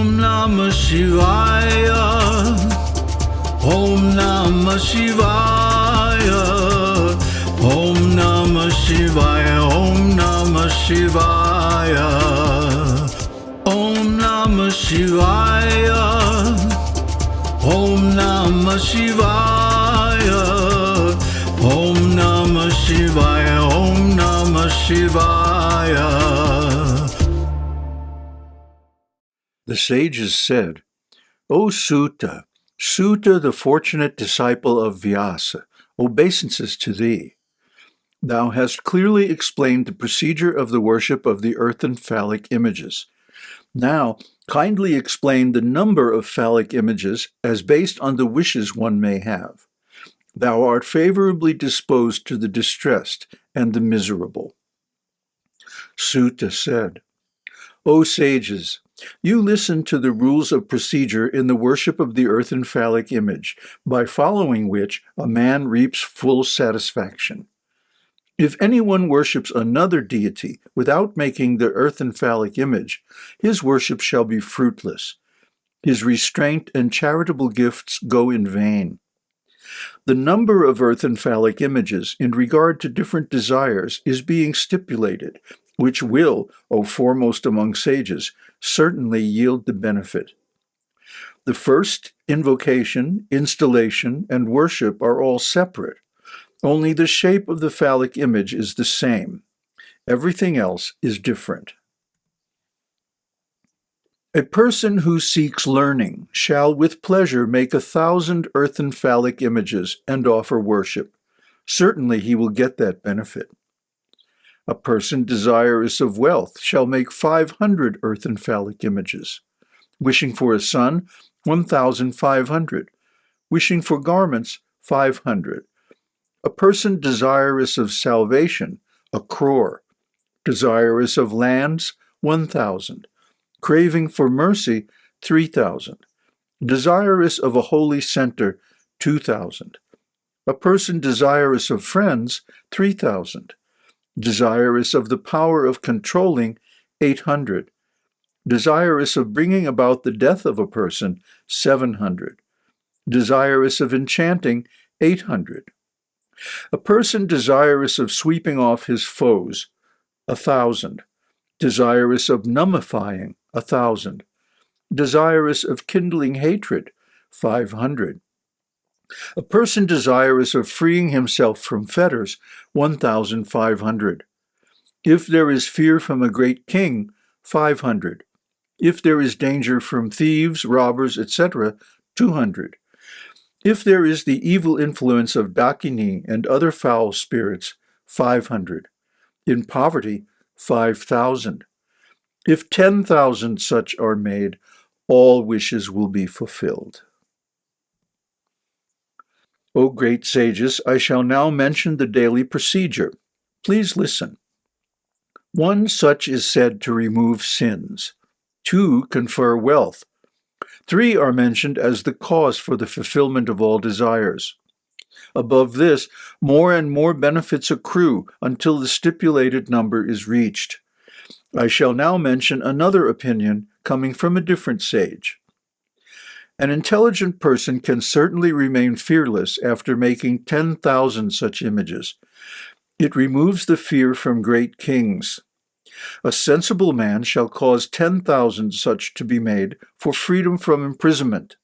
ॐ नम शिवाय ॐ ॐ शिवाय ॐ ॐ शिवाय ॐ ॐ नम शिवाय ॐ नम शिवाय ॐ ॐ शिवाय The sages said, O Suta, Suta, the fortunate disciple of Vyasa, obeisances to thee. Thou hast clearly explained the procedure of the worship of the earthen phallic images. Now, kindly explain the number of phallic images as based on the wishes one may have. Thou art favorably disposed to the distressed and the miserable. Suta said, O sages, you listen to the rules of procedure in the worship of the earthen phallic image, by following which a man reaps full satisfaction. If anyone worships another deity without making the earthen phallic image, his worship shall be fruitless. His restraint and charitable gifts go in vain. The number of earthen phallic images in regard to different desires is being stipulated, which will, O foremost among sages, certainly yield the benefit. The first, invocation, installation, and worship are all separate. Only the shape of the phallic image is the same. Everything else is different. A person who seeks learning shall with pleasure make a thousand earthen phallic images and offer worship. Certainly he will get that benefit. A person desirous of wealth shall make five hundred earthen phallic images. Wishing for a son, one thousand five hundred. Wishing for garments, five hundred. A person desirous of salvation, a crore. Desirous of lands, one thousand craving for mercy, 3,000. Desirous of a holy center, 2,000. A person desirous of friends, 3,000. Desirous of the power of controlling, 800. Desirous of bringing about the death of a person, 700. Desirous of enchanting, 800. A person desirous of sweeping off his foes, a thousand. Desirous of a thousand. Desirous of kindling hatred, five hundred. A person desirous of freeing himself from fetters, one thousand five hundred. If there is fear from a great king, five hundred. If there is danger from thieves, robbers, etc., two hundred. If there is the evil influence of Dakini and other foul spirits, five hundred. In poverty, five thousand. If 10,000 such are made, all wishes will be fulfilled. O great sages, I shall now mention the daily procedure. Please listen. One such is said to remove sins. Two confer wealth. Three are mentioned as the cause for the fulfillment of all desires. Above this, more and more benefits accrue until the stipulated number is reached. I shall now mention another opinion coming from a different sage. An intelligent person can certainly remain fearless after making 10,000 such images. It removes the fear from great kings. A sensible man shall cause 10,000 such to be made for freedom from imprisonment.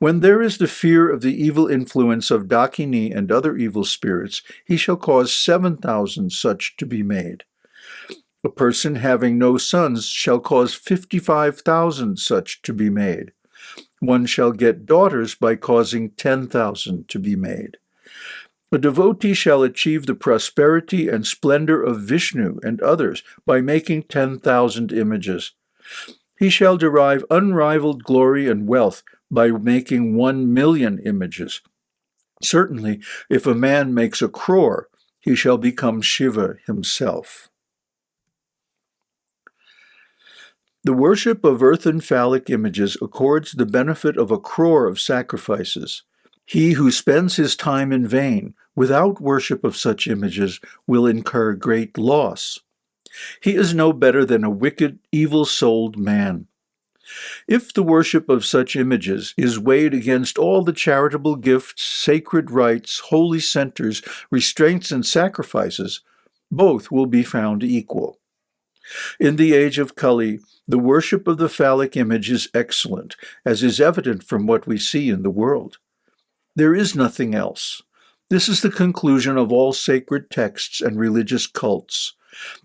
When there is the fear of the evil influence of Dakini and other evil spirits, he shall cause 7,000 such to be made. A person having no sons shall cause fifty-five thousand such to be made. One shall get daughters by causing ten thousand to be made. A devotee shall achieve the prosperity and splendor of Vishnu and others by making ten thousand images. He shall derive unrivaled glory and wealth by making one million images. Certainly, if a man makes a crore, he shall become Shiva himself. The worship of earthen phallic images accords the benefit of a crore of sacrifices. He who spends his time in vain, without worship of such images, will incur great loss. He is no better than a wicked, evil-souled man. If the worship of such images is weighed against all the charitable gifts, sacred rites, holy centers, restraints, and sacrifices, both will be found equal. In the age of Kali, the worship of the phallic image is excellent, as is evident from what we see in the world. There is nothing else. This is the conclusion of all sacred texts and religious cults.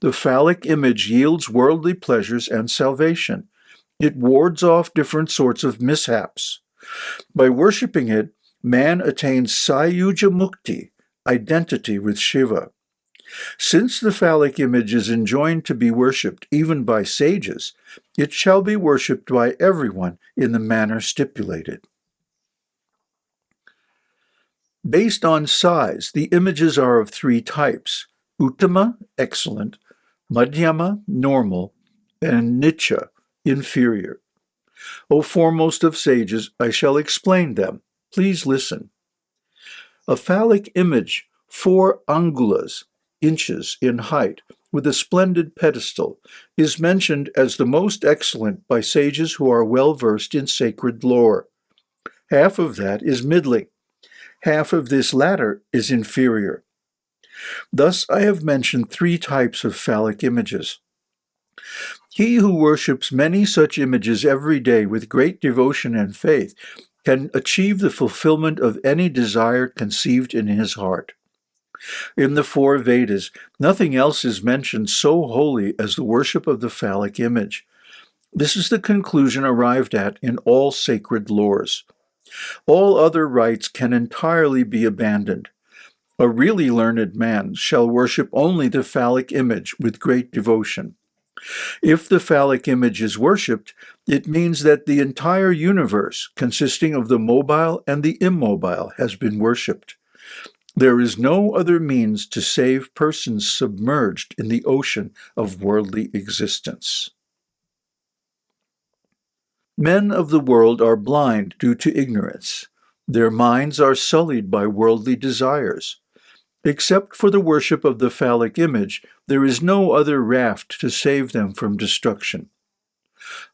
The phallic image yields worldly pleasures and salvation. It wards off different sorts of mishaps. By worshipping it, man attains Sayujya Mukti, identity with Shiva. Since the phallic image is enjoined to be worshipped even by sages, it shall be worshipped by everyone in the manner stipulated. Based on size, the images are of three types, Uttama, excellent, Madhyama, normal, and Nitya, inferior. O foremost of sages, I shall explain them. Please listen. A phallic image, four angulas, inches in height, with a splendid pedestal, is mentioned as the most excellent by sages who are well versed in sacred lore. Half of that is middling, half of this latter is inferior. Thus I have mentioned three types of phallic images. He who worships many such images every day with great devotion and faith can achieve the fulfillment of any desire conceived in his heart. In the four Vedas, nothing else is mentioned so holy as the worship of the phallic image. This is the conclusion arrived at in all sacred lores. All other rites can entirely be abandoned. A really learned man shall worship only the phallic image with great devotion. If the phallic image is worshipped, it means that the entire universe, consisting of the mobile and the immobile, has been worshipped. There is no other means to save persons submerged in the ocean of worldly existence. Men of the world are blind due to ignorance. Their minds are sullied by worldly desires. Except for the worship of the phallic image, there is no other raft to save them from destruction.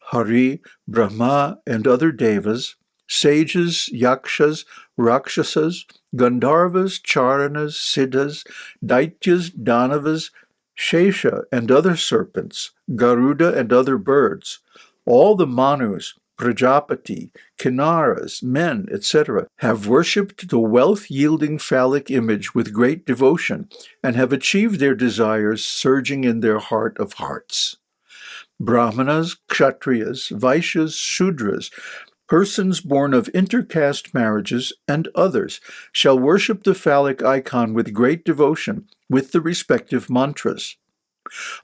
Hari, Brahma, and other devas, sages, yakshas, rakshasas, Gandharvas, Charanas, Siddhas, Daityas, Danavas, Shesha, and other serpents, Garuda, and other birds, all the Manus, Prajapati, Kinnaras, men, etc., have worshipped the wealth-yielding phallic image with great devotion and have achieved their desires surging in their heart of hearts. Brahmanas, Kshatriyas, Vaishyas, Shudras, persons born of intercaste marriages, and others shall worship the phallic icon with great devotion with the respective mantras.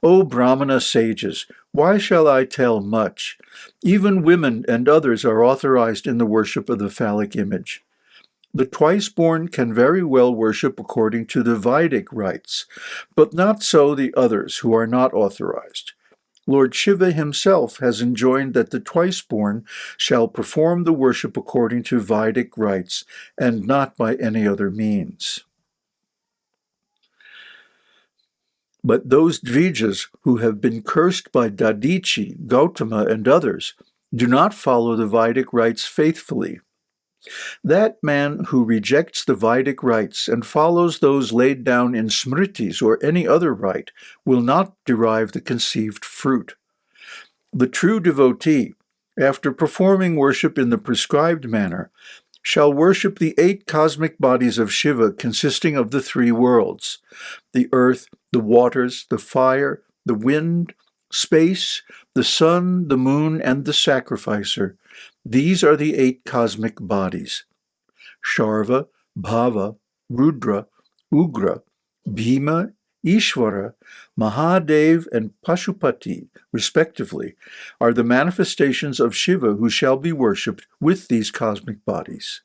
O Brahmana sages, why shall I tell much? Even women and others are authorized in the worship of the phallic image. The twice-born can very well worship according to the Vedic rites, but not so the others who are not authorized. Lord Shiva himself has enjoined that the twice-born shall perform the worship according to Vedic rites, and not by any other means. But those Dvijas who have been cursed by Dadichi, Gautama, and others do not follow the Vedic rites faithfully. That man who rejects the Vedic rites and follows those laid down in Smritis or any other rite will not derive the conceived fruit. The true devotee, after performing worship in the prescribed manner, shall worship the eight cosmic bodies of Shiva consisting of the three worlds, the earth, the waters, the fire, the wind, space, the sun, the moon, and the sacrificer. These are the eight cosmic bodies. Sharva, Bhava, Rudra, Ugra, Bhima, Ishvara, Mahadev, and Pashupati, respectively, are the manifestations of Shiva who shall be worshipped with these cosmic bodies.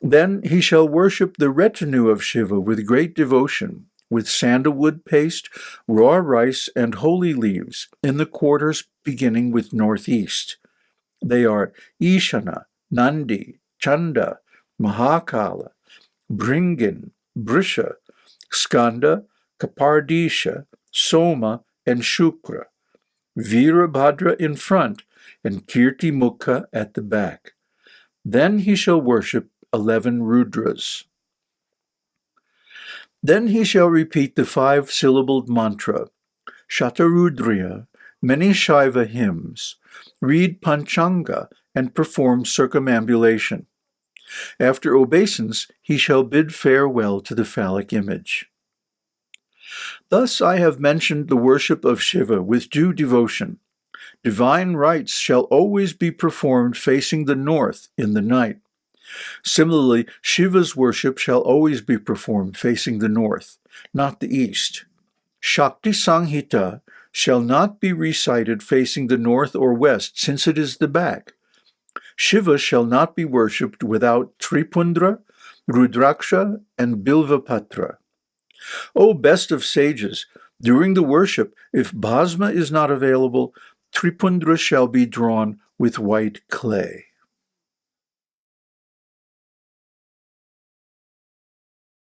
Then he shall worship the retinue of Shiva with great devotion, with sandalwood paste, raw rice, and holy leaves in the quarters beginning with northeast. They are Ishana, Nandi, Chanda, Mahakala, Bringin, Brisha, Skanda, Kapardisha, Soma, and Shukra. Virabhadra in front, and Kirti Mukha at the back. Then he shall worship eleven Rudras. Then he shall repeat the five-syllabled mantra, Shatarudriya, many Shaiva hymns, read Panchanga, and perform circumambulation. After obeisance, he shall bid farewell to the phallic image. Thus I have mentioned the worship of Shiva with due devotion. Divine rites shall always be performed facing the north in the night. Similarly, Shiva's worship shall always be performed facing the north, not the east. Shakti Sanghita shall not be recited facing the north or west, since it is the back. Shiva shall not be worshipped without Tripundra, Rudraksha, and Bilvapatra. O best of sages, during the worship, if Bhasma is not available, Tripundra shall be drawn with white clay.